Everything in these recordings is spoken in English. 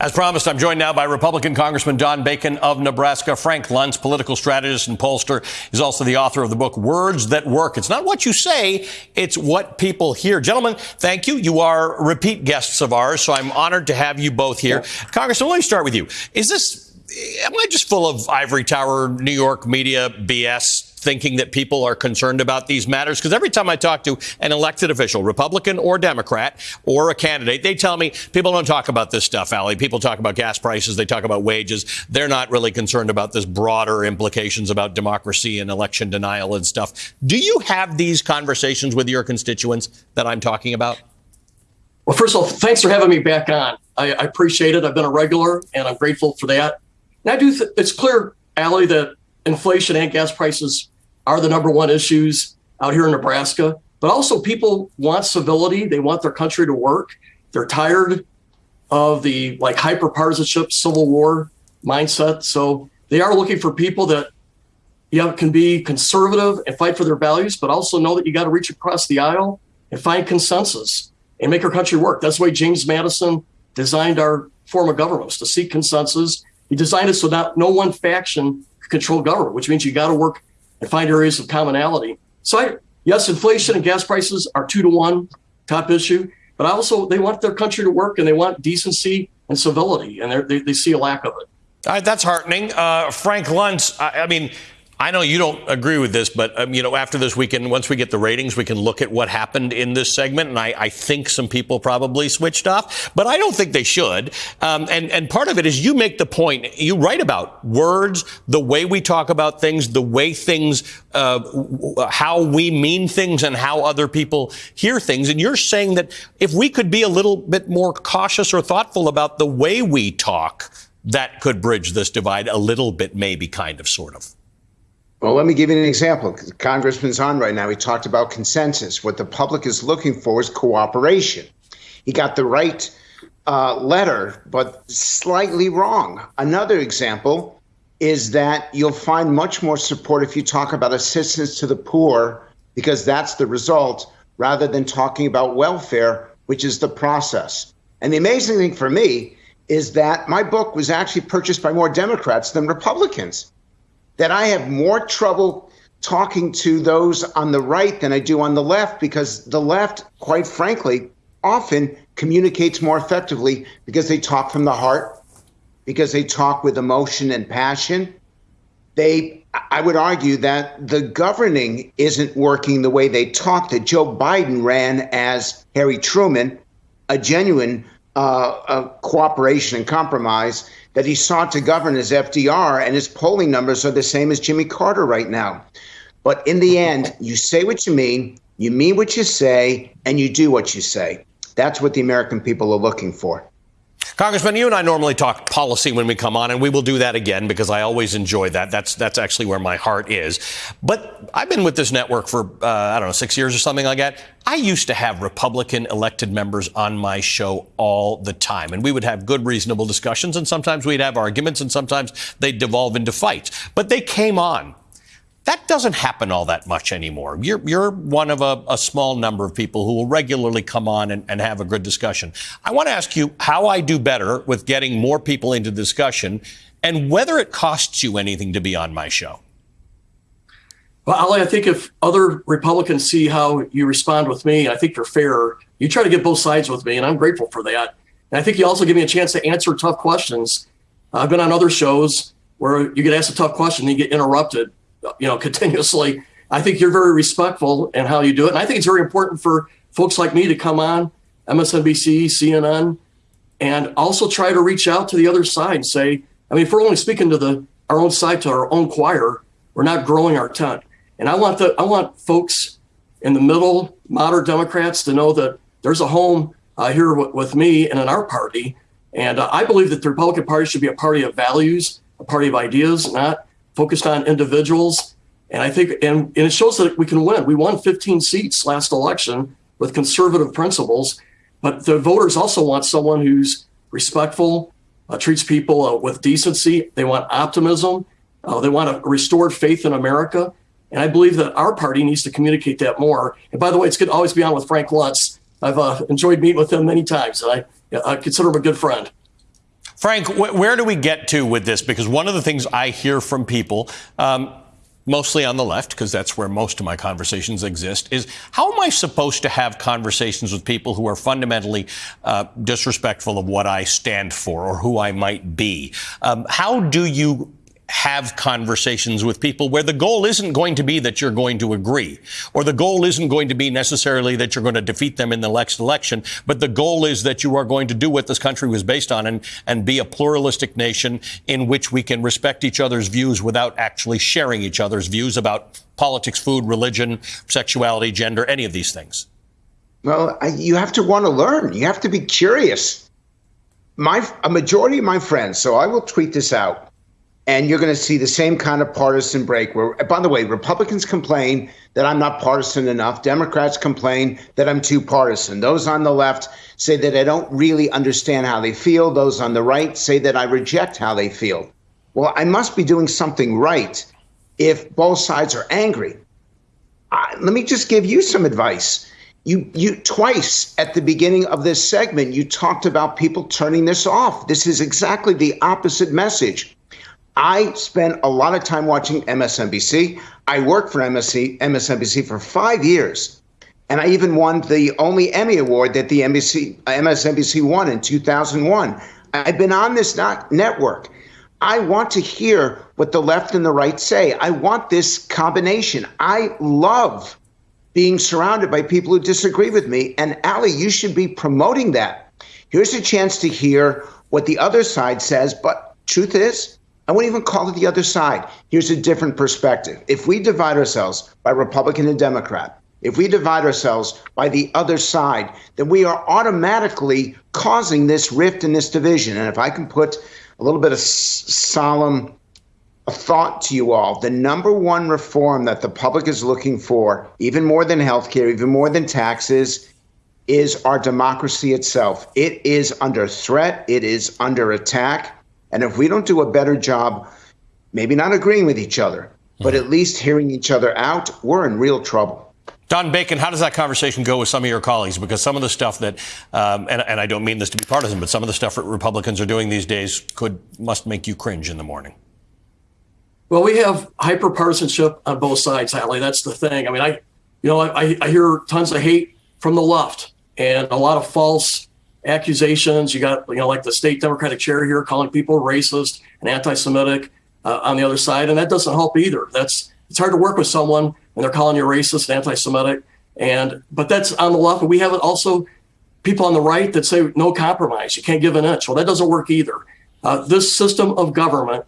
As promised, I'm joined now by Republican Congressman Don Bacon of Nebraska. Frank Luntz, political strategist and pollster, is also the author of the book Words That Work. It's not what you say, it's what people hear. Gentlemen, thank you. You are repeat guests of ours, so I'm honored to have you both here. Yeah. Congressman, let me start with you. Is this, am I just full of ivory tower, New York media BS? Thinking that people are concerned about these matters? Because every time I talk to an elected official, Republican or Democrat, or a candidate, they tell me people don't talk about this stuff, Ali. People talk about gas prices, they talk about wages. They're not really concerned about this broader implications about democracy and election denial and stuff. Do you have these conversations with your constituents that I'm talking about? Well, first of all, thanks for having me back on. I, I appreciate it. I've been a regular, and I'm grateful for that. And I do. It's clear, Ali, that inflation and gas prices are the number one issues out here in Nebraska. But also, people want civility. They want their country to work. They're tired of the like hyper partisanship, civil war mindset. So they are looking for people that you know, can be conservative and fight for their values, but also know that you got to reach across the aisle and find consensus and make our country work. That's why James Madison designed our form of government to seek consensus. He designed it so that no one faction control government, which means you got to work and find areas of commonality. So, I, yes, inflation and gas prices are two to one top issue, but also they want their country to work and they want decency and civility, and they, they see a lack of it. Uh, that's heartening. Uh, Frank Luntz, I, I mean, I know you don't agree with this, but um, you know, after this weekend, once we get the ratings, we can look at what happened in this segment, and I, I think some people probably switched off, but I don't think they should. Um, and and part of it is you make the point. You write about words, the way we talk about things, the way things, uh, how we mean things, and how other people hear things. And you're saying that if we could be a little bit more cautious or thoughtful about the way we talk, that could bridge this divide a little bit, maybe, kind of, sort of. Well, let me give you an example. Congressman's on right now. He talked about consensus. What the public is looking for is cooperation. He got the right uh, letter, but slightly wrong. Another example is that you'll find much more support if you talk about assistance to the poor, because that's the result, rather than talking about welfare, which is the process. And the amazing thing for me is that my book was actually purchased by more Democrats than Republicans that I have more trouble talking to those on the right than I do on the left because the left, quite frankly, often communicates more effectively because they talk from the heart, because they talk with emotion and passion. They, I would argue that the governing isn't working the way they talk, that Joe Biden ran as Harry Truman, a genuine uh, cooperation and compromise that he sought to govern as FDR, and his polling numbers are the same as Jimmy Carter right now. But in the end, you say what you mean, you mean what you say, and you do what you say. That's what the American people are looking for. Congressman, you and I normally talk policy when we come on, and we will do that again because I always enjoy that. That's that's actually where my heart is. But I've been with this network for uh, I don't know six years or something like that. I used to have Republican elected members on my show all the time, and we would have good, reasonable discussions, and sometimes we'd have arguments, and sometimes they'd devolve into fights. But they came on that doesn't happen all that much anymore. You're, you're one of a, a, small number of people who will regularly come on and, and have a good discussion. I want to ask you how I do better with getting more people into discussion and whether it costs you anything to be on my show. Well, Ali, I think if other Republicans see how you respond with me, I think you're fair. You try to get both sides with me, and I'm grateful for that. And I think you also give me a chance to answer tough questions. I've been on other shows where you get asked a tough question, and you get interrupted you know, continuously. I think you're very respectful in how you do it. And I think it's very important for folks like me to come on MSNBC, CNN, and also try to reach out to the other side and say, I mean, if we're only speaking to the our own side, to our own choir, we're not growing our tent. And I want the I want folks in the middle, moderate Democrats, to know that there's a home uh, here w- with me and in our party. And uh, I believe that the Republican Party should be a party of values, a party of ideas, not focused on individuals. And I think, and, and it shows that we can win. We won 15 seats last election with conservative principles, but the voters also want someone who's respectful, uh, treats people uh, with decency. They want optimism. Uh, they want a restored faith in America. And I believe that our party needs to communicate that more. And by the way, it's good to always be on with Frank Luntz. I've uh, enjoyed meeting with him many times, and I, I consider him a good friend. Frank, wh- where do we get to with this? Because one of the things I hear from people, um, mostly on the left, because that's where most of my conversations exist, is how am I supposed to have conversations with people who are fundamentally uh, disrespectful of what I stand for or who I might be? Um, how do you have conversations with people where the goal isn't going to be that you're going to agree, or the goal isn't going to be necessarily that you're going to defeat them in the next election, but the goal is that you are going to do what this country was based on and, and be a pluralistic nation in which we can respect each other's views without actually sharing each other's views about politics, food, religion, sexuality, gender, any of these things. Well, you have to want to learn. You have to be curious. My a majority of my friends, so I will tweet this out and you're going to see the same kind of partisan break where by the way republicans complain that i'm not partisan enough. Democrats complain that i'm too partisan. Those on the left say that i don't really understand how they feel. Those on the right say that i reject how they feel. Well i must be doing something right if both sides are angry. I, let me just give you some advice. You you twice at the beginning of this segment you talked about people turning this off. This is exactly the opposite message I spent a lot of time watching MSNBC. I worked for MSNBC for five years, and I even won the only Emmy Award that the NBC, uh, MSNBC won in 2001. I've been on this network. I want to hear what the left and the right say. I want this combination. I love being surrounded by people who disagree with me. And Ali, you should be promoting that. Here's a chance to hear what the other side says. But truth is, I wouldn't even call it the other side. Here's a different perspective. If we divide ourselves by Republican and Democrat, if we divide ourselves by the other side, then we are automatically causing this rift and this division. And if I can put a little bit of solemn thought to you all, the number one reform that the public is looking for, even more than healthcare, even more than taxes, is our democracy itself. It is under threat, it is under attack. And if we don't do a better job, maybe not agreeing with each other, but at least hearing each other out, we're in real trouble. Don Bacon, how does that conversation go with some of your colleagues? Because some of the stuff that, um, and, and I don't mean this to be partisan, but some of the stuff that Republicans are doing these days could must make you cringe in the morning. Well, we have hyper partisanship on both sides, Ali. That's the thing. I mean, I, you know, I, I hear tons of hate from the left and a lot of false accusations. You got, you know, like the state Democratic chair here calling people racist and anti-Semitic uh, on the other side, and that doesn't help either. That's it's hard to work with someone when they're calling you racist and anti-Semitic, and but that's on the left. But we have also people on the right that say no compromise. You can't give an inch. Well, that doesn't work either. Uh, this system of government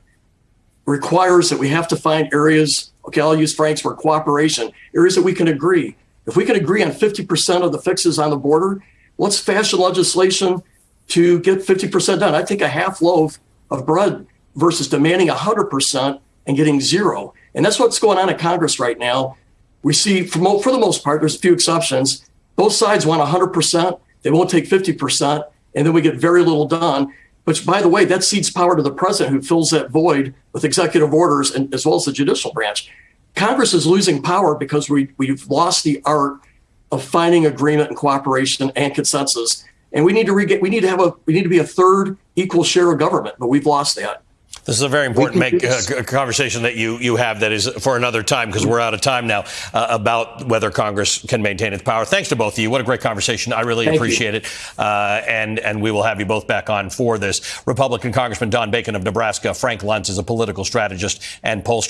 requires that we have to find areas. Okay, I'll use Frank's word cooperation. Areas that we can agree. If we can agree on 50% of the fixes on the border, let's fashion legislation to get 50% done. I think a half loaf of bread versus demanding 100% and getting zero. And that's what's going on in Congress right now. We see, for, for the most part, there's a few exceptions. Both sides want 100%. They won't take 50%. And then we get very little done. Which, by the way, that cedes power to the president who fills that void with executive orders and as well as the judicial branch. Congress is losing power because we, we've lost the art of finding agreement and cooperation and consensus. And we need to re- we need to have a we need to be a third equal share of government, but we've lost that. This is a very important make, uh, conversation that you, you have that is for another time because we're out of time now uh, about whether Congress can maintain its power. Thanks to both of you. What a great conversation. I really Thank appreciate you. it. Uh, and, and we will have you both back on for this. Republican Congressman Don Bacon of Nebraska, Frank Luntz is a political strategist and pollster.